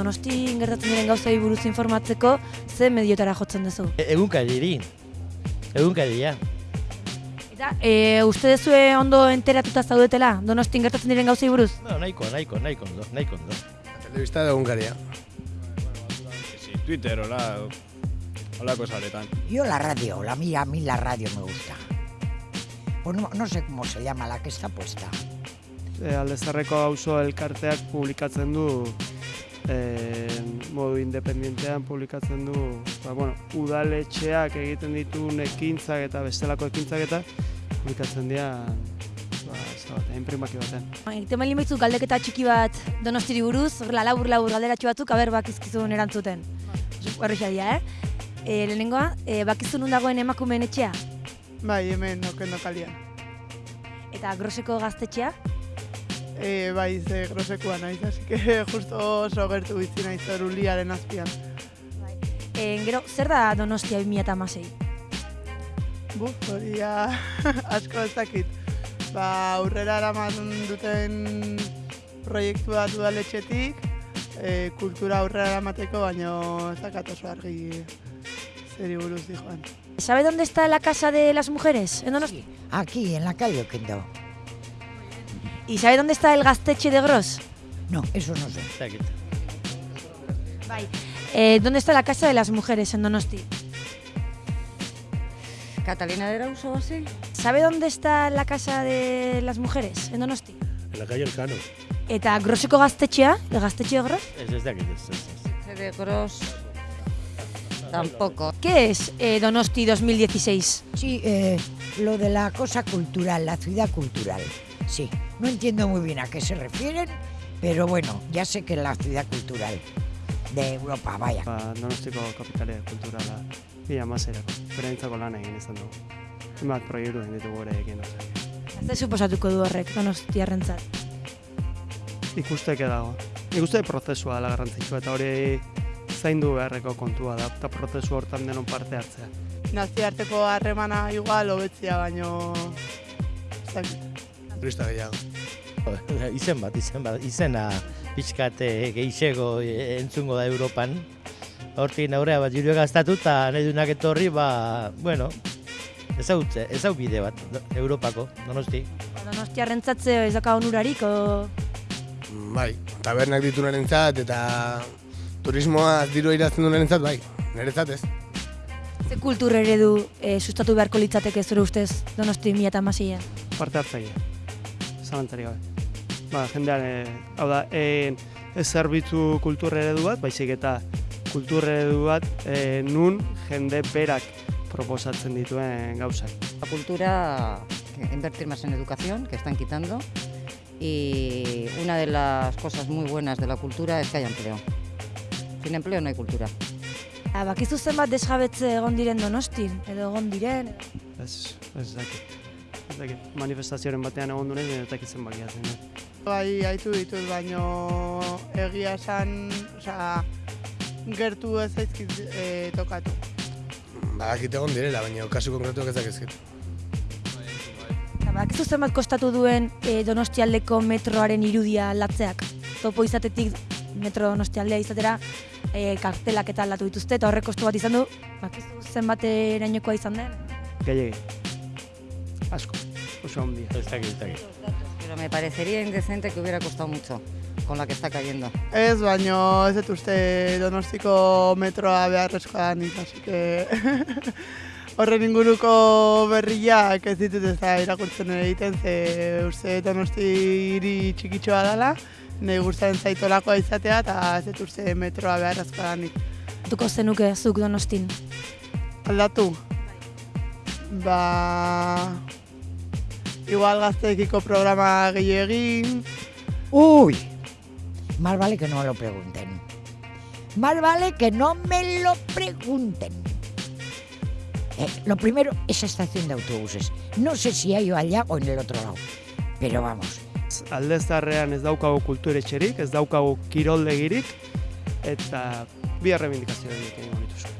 Donosti gertatzen diren gauzei buruz informatzeko, ze mediotara jotzen duzu? E- Egunkari Egunkaria. Eta, e, uste dezue ondo enteratuta zaudetela, donostin gertatzen diren gauzei buruz? No, nahiko, nahiko, nahiko ondo, nahiko ondo. Telebista de Hungaria. Sí, Twitter, hola, holako saretan. Yo la radio, la mía, a mí la radio me gusta. Pues no, no sé cómo se llama la que está puesta. e, aldezarreko auzo elkarteak publikatzen du e, modu independentean publikatzen du ba, bueno, udaletxeak egiten dituen ekintzak eta bestelako ekintzak eta publikatzen dira ba, ez da bat, imprimaki baten. Egiten bali galdeketa txiki bat donostiri buruz, horrela labur labur galderatxo batzuk, aber bakizkizun erantzuten. Horrexa dira, eh? E, lehenengoa, e, bakizu nun dagoen emakumeen etxea? Bai, hemen okendo kalian. Eta groseko gaztetxea? E, bai, ze grosekoa naiz, así que justo oso gertu bizi naiz hor uliaren azpian. E, gero, zer da donostia 2006? Buf, hori asko ez dakit. Ba, aurrera eraman duten proiektu bat udaletxetik, e, kultura aurrera eramateko, baino ez dakat oso argi zeri buruz dijoan. ¿Sabe dónde está la casa de las mujeres en Donosti? Aquí, en la calle Oquendo. ¿Y sabe dónde está el gaztetxe de Gros? No, eso no sé. Bai. Eh, ¿Dónde está la casa de las mujeres en Donosti? Catalina de Arauzo, así. ¿Sabe dónde está la casa de las mujeres en Donosti? En la calle Elcano. Eta groseko gaztetxea, el gaztetxe de Gros? Ez ez dakit, ez, ez, ez. De Gros. Tampoco. ¿Qué es eh, Donosti 2016? Sí, eh, lo de la cosa cultural, la ciudad cultural. Sí, no entiendo muy bien a qué se refieren, pero bueno, ya sé que es la ciudad cultural de Europa, vaya. Ba, donostiko kapitale kulturala bila mazerako, berentzako lan egin izan dugu. Zenbat proiektu egin ditugu ere egin dut. Ze suposatuko du horrek Donostiarrentzat? ikusteke dago. Nik uste prozesua dela garrantzitsua eta hori zaindu beharreko kontua da, eta prozesu hortan denon parte hartzea. Nazioarteko harremana igual hobetzia, baino ez. Turista gehiago. Izen bat, izen bat, izena pixkat eh, geixego eh, entzungo da Europan. Hortik aurrea bat juro gaztatu eta nahi dunak etorri, ba, bueno, ezautze, ezau bide bat, do- Europako, donosti. Donostiarrentzat ze ez daka onurarik, o... Bai, tabernak ditunaren zat, eta turismoa diru irazten duen zat, bai. Niretzat ez. Ze kultur eredu eh, sustatu beharko litzateke zure ustez Donosti 2006an? Parte hartzaile, zalantzarik gabe. Ba, jendean, e, hau da, e, ez zerbitzu kultur eredu bat, baizik eta kultur eredu bat e, nun jende berak proposatzen dituen gauzak. La cultura, que invertir más en educación, que están quitando. Y una de las cosas muy buenas de la cultura es que haya empleo. Sin empleo no hay cultura. Ah, bakizu zenbat desjabetze egon diren Donostin, edo egon diren, Ez, ez dakit. Ez dakit. Manifestazioaren batean egon duen, ez dakit zenbakia zen. eh. Bai, haitu ditut, baino egia esan, osea, gertu ez zaizkit e, tokatu. Badakit egon direla, baina kasu konkretuak ez dakizkit. Eta bakizu zenbat kostatu duen eh, Donostialdeko metroaren irudia latzeak. Topo izatetik metro Donostialdea izatera eh, kartelak eta aldatu dituzte, eta horrek kostu bat izan du, bakizu zenbat erainokoa izan den. Gehiegi. Asko. Oso handia. Ez dakit, ez dakit. Pero me parecería indecente que hubiera costado mucho con la que está cayendo. Ez, baino ez dut uste donostiko metroa beharrezkoa nik, así que horren inguruko berriak ez ditut ez da irakurtzen egiten, ze uste donosti hiri txikitxoa dela, nahi gustatzen zaitolakoa izatea, eta ez dut uste metroa beharrezkoa nik. Tuko zenuke zuk Donostin. Aldatu? Ba... Igual gazteekiko programa gehiago egin, Uy, más vale que no me lo pregunten. Más vale que no me lo pregunten. Eh, lo primero, esa estación de autobuses. No sé si hay allá o en el otro lado. Pero vamos, Aldezarrean ez daukagu kulturetxerik, ez daukagu kiroldegirik, eta bi errebindikazio egin ditu.